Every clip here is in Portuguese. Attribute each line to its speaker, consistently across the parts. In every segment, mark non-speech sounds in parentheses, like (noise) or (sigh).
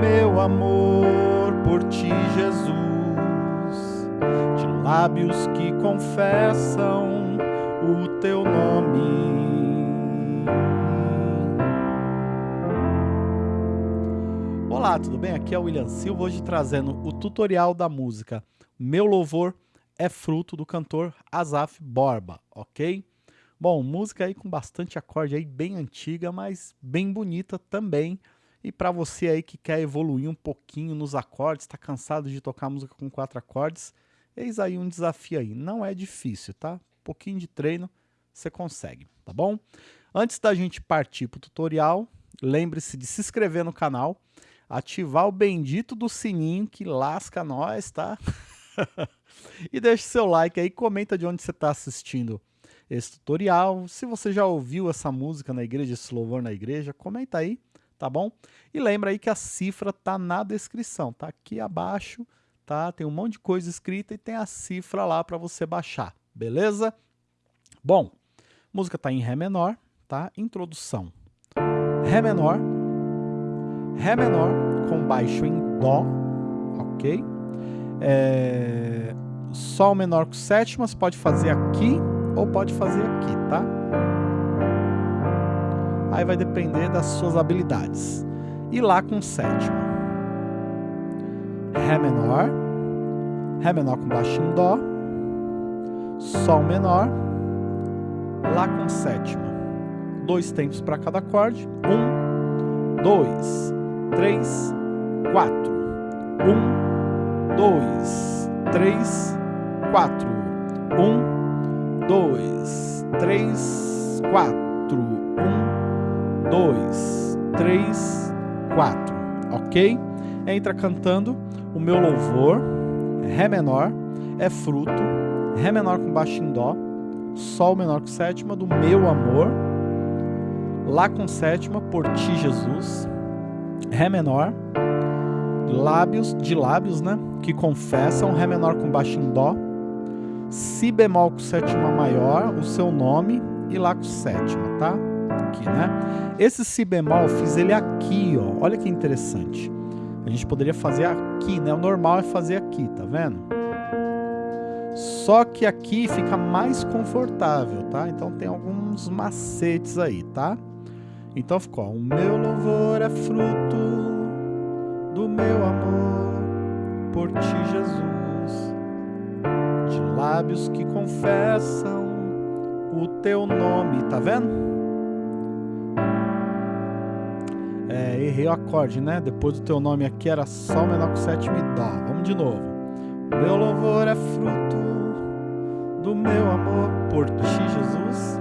Speaker 1: meu amor por ti, Jesus, de lábios que confessam o teu nome. Olá, tudo bem? Aqui é o William Silva, hoje trazendo o tutorial da música Meu Louvor é Fruto do cantor Azaf Borba, ok? Bom, música aí com bastante acorde aí, bem antiga, mas bem bonita também. E para você aí que quer evoluir um pouquinho nos acordes, está cansado de tocar música com quatro acordes, eis aí um desafio aí. Não é difícil, tá? Um pouquinho de treino, você consegue, tá bom? Antes da gente partir para o tutorial, lembre-se de se inscrever no canal, ativar o bendito do sininho que lasca nós, tá? (laughs) e deixe seu like aí, comenta de onde você está assistindo esse tutorial. Se você já ouviu essa música na igreja, esse louvor na igreja, comenta aí, tá bom? E lembra aí que a cifra tá na descrição, tá aqui abaixo, tá? Tem um monte de coisa escrita e tem a cifra lá para você baixar, beleza? Bom, música tá em Ré menor, tá? Introdução. Ré menor, Ré menor com baixo em Dó, ok? É... Sol menor com sétima, você pode fazer aqui ou pode fazer aqui, tá? Aí vai depender das suas habilidades. E Lá com sétima. Ré menor, Ré menor com baixo em Dó, Sol menor, Lá com sétima. Dois tempos para cada acorde. Um, dois, três, quatro. Um, dois, três, quatro. Um, dois, três, quatro. Um, dois, três, quatro. Ok? Entra cantando o meu louvor, Ré menor, é fruto, Ré menor com baixo em Dó, Sol menor com sétima do meu amor, Lá com sétima, por ti Jesus, Ré menor, lábios, de lábios, né? Que confessam, Ré menor com baixo em Dó, Si bemol com sétima maior, o seu nome, e Lá com sétima, tá? Aqui, né? Esse Si bemol, fiz ele aqui, ó. Olha que interessante. A gente poderia fazer aqui, né? O normal é fazer aqui, tá vendo? Só que aqui fica mais confortável, tá? Então tem alguns macetes aí, tá? Então ficou, ó, o meu louvor é fruto do meu amor por ti, Jesus de lábios que confessam o teu nome, tá vendo? Errei o acorde, né? Depois do teu nome aqui era Sol menor com sétima e Dó. Vamos de novo. Meu louvor é fruto do meu amor por ti, Jesus.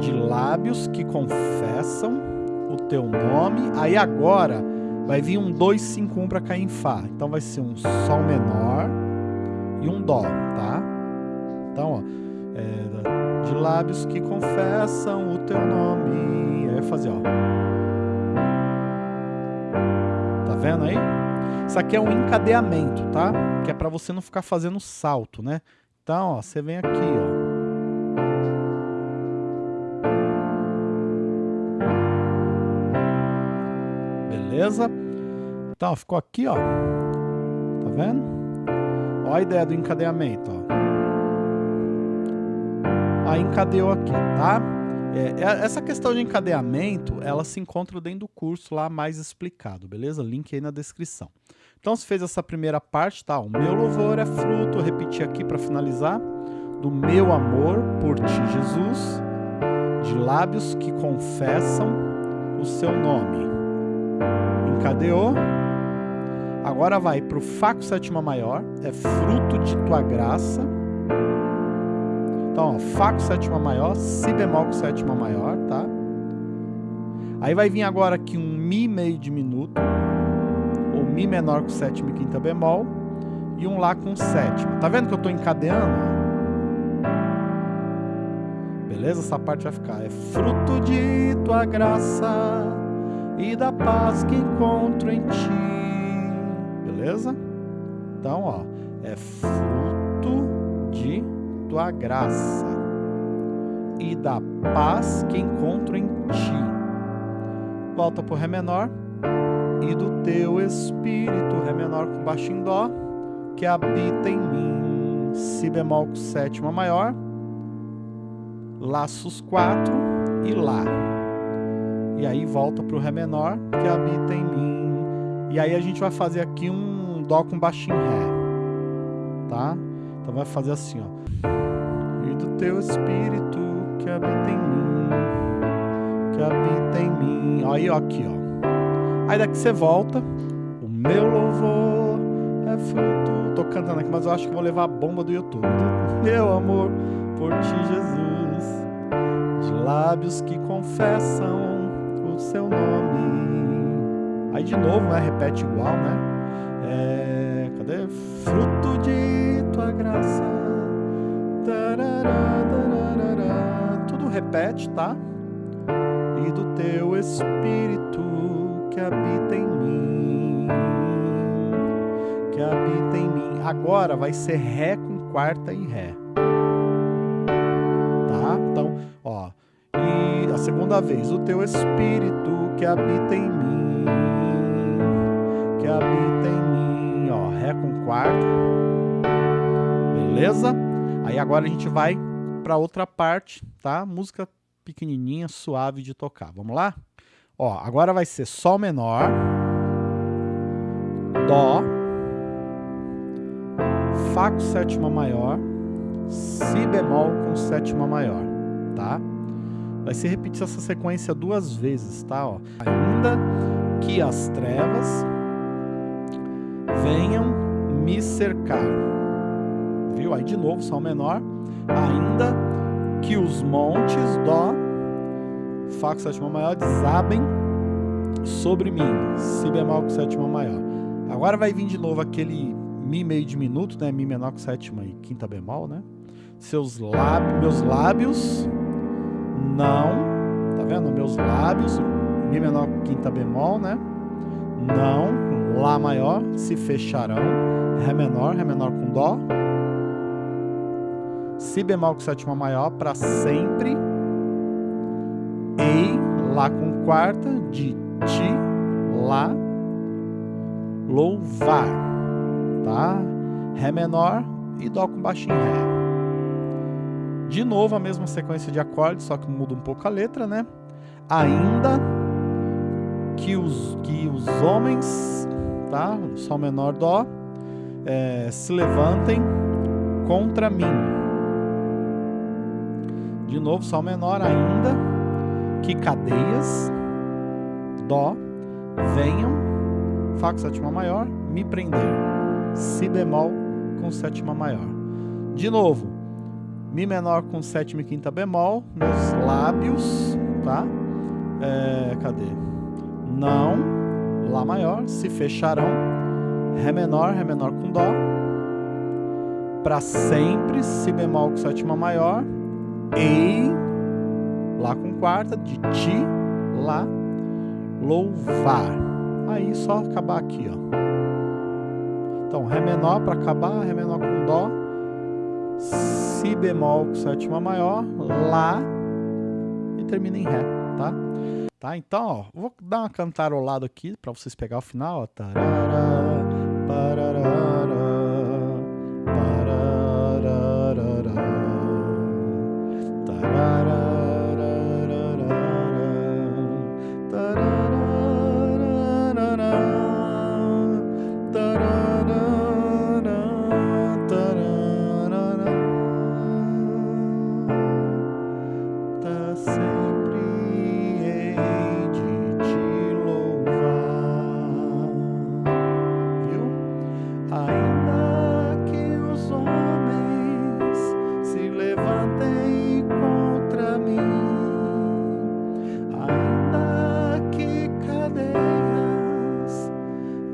Speaker 1: De lábios que confessam o teu nome. Aí agora vai vir um 2, 5, 1 para cair em Fá. Então vai ser um Sol menor e um Dó, tá? Então, ó, é, de lábios que confessam o teu nome. Aí vai fazer, ó. Tá vendo aí? Isso aqui é um encadeamento, tá? Que é para você não ficar fazendo salto, né? Então, ó, você vem aqui, ó. Beleza? Então, ficou aqui, ó. Tá vendo? Olha a ideia do encadeamento. Ó. Aí encadeou aqui, tá? É, é, essa questão de encadeamento, ela se encontra dentro do curso lá mais explicado, beleza? Link aí na descrição. Então, se fez essa primeira parte, tá? O meu louvor é fruto, repetir aqui para finalizar, do meu amor por ti, Jesus, de lábios que confessam o seu nome. Encadeou. Agora vai para o Fá com sétima maior, é fruto de tua graça. Então, Fá com sétima maior, Si bemol com sétima maior, tá? Aí vai vir agora aqui um Mi meio diminuto, ou Mi menor com sétima e quinta bemol, e um Lá com sétima. Tá vendo que eu estou encadeando? Beleza? Essa parte vai ficar. É fruto de tua graça e da paz que encontro em ti beleza? Então, ó, é fruto de tua graça e da paz que encontro em ti. Volta pro Ré menor. e do teu espírito, Ré menor com baixo em Dó, que habita em mim, Si bemol com sétima maior, Lá sus 4 e Lá. E aí volta para o Ré menor, que habita em mim. E aí a gente vai fazer aqui um Dó com baixinho Ré, tá? Então vai fazer assim, ó. E do teu espírito que habita em mim, que habita em mim. Aí, ó, aqui, ó. Aí daqui você volta, o meu louvor é fruto. Tô cantando aqui, mas eu acho que vou levar a bomba do YouTube. (laughs) Meu amor por ti, Jesus, de lábios que confessam o seu nome. Aí de novo, né? Repete igual, né? É, cadê? Fruto de tua graça. Tudo repete, tá? E do teu espírito que habita em mim, que habita em mim. Agora vai ser Ré com quarta e Ré. Tá? Então, ó. E a segunda vez, o teu espírito que habita em mim, que habita em mim, ó. Ré com quarta. Beleza? Aí agora a gente vai para outra parte, tá? Música pequenininha, suave de tocar. Vamos lá? Ó, agora vai ser Sol menor, Dó, Fá com sétima maior, Si bemol com sétima maior, tá? Vai ser repetir essa sequência duas vezes, tá? Ó. Ainda que as trevas venham me cercar. Viu? Aí de novo, Sol menor. Ainda que os montes, Dó, Fá com sétima maior, desabem sobre mim. Si bemol com sétima maior. Agora vai vir de novo aquele Mi meio diminuto, né? Mi menor com sétima e quinta bemol, né? Seus lábios, meus lábios não, tá vendo? Meus lábios, Mi menor com quinta bemol, né? Não, Lá maior, se fecharão. Ré menor, Ré menor com Dó. Si bemol com sétima maior para sempre Ei, Lá com quarta, de Ti, Lá, louvar, tá? Ré menor e Dó com baixinho Ré. De novo a mesma sequência de acordes, só que muda um pouco a letra, né? Ainda que os, que os homens, tá? Sol menor, Dó, é, se levantem contra mim. De novo, Sol menor ainda. Que cadeias, Dó, venham, Fá com sétima maior, me prender, Si bemol com sétima maior. De novo, Mi menor com sétima e quinta bemol, meus lábios, tá? É, cadê? Não, Lá maior, se fecharão, Ré menor, Ré menor com Dó, para sempre, Si bemol com sétima maior, Ei, Lá com quarta, de Ti, Lá, louvar. Aí só acabar aqui, ó. Então, Ré menor para acabar, Ré menor com Dó, Si bemol com sétima maior, Lá e termina em Ré, tá? Tá? Então, ó, vou dar uma cantarolada aqui para vocês pegar o final, ó. Tarará, parará, Vantem contra mim, ainda que cadeias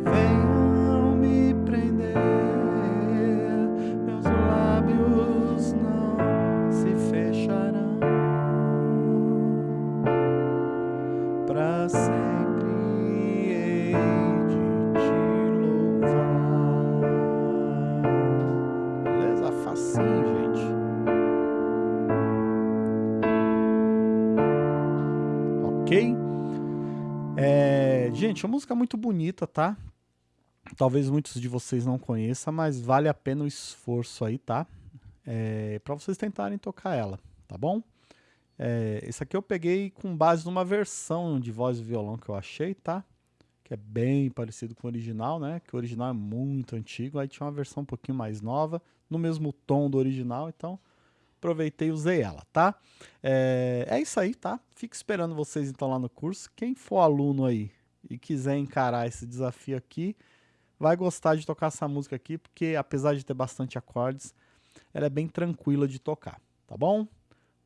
Speaker 1: venham me prender, meus lábios não se fecharão para. Gente, uma música muito bonita, tá? Talvez muitos de vocês não conheçam, mas vale a pena o esforço aí, tá? É, para vocês tentarem tocar ela, tá bom? É, esse aqui eu peguei com base numa versão de voz e violão que eu achei, tá? Que é bem parecido com o original, né? Que o original é muito antigo, aí tinha uma versão um pouquinho mais nova, no mesmo tom do original, então aproveitei e usei ela, tá? É, é isso aí, tá? Fico esperando vocês então lá no curso. Quem for aluno aí e quiser encarar esse desafio aqui, vai gostar de tocar essa música aqui, porque apesar de ter bastante acordes, ela é bem tranquila de tocar, tá bom?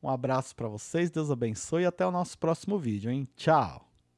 Speaker 1: Um abraço para vocês, Deus abençoe e até o nosso próximo vídeo, hein? Tchau!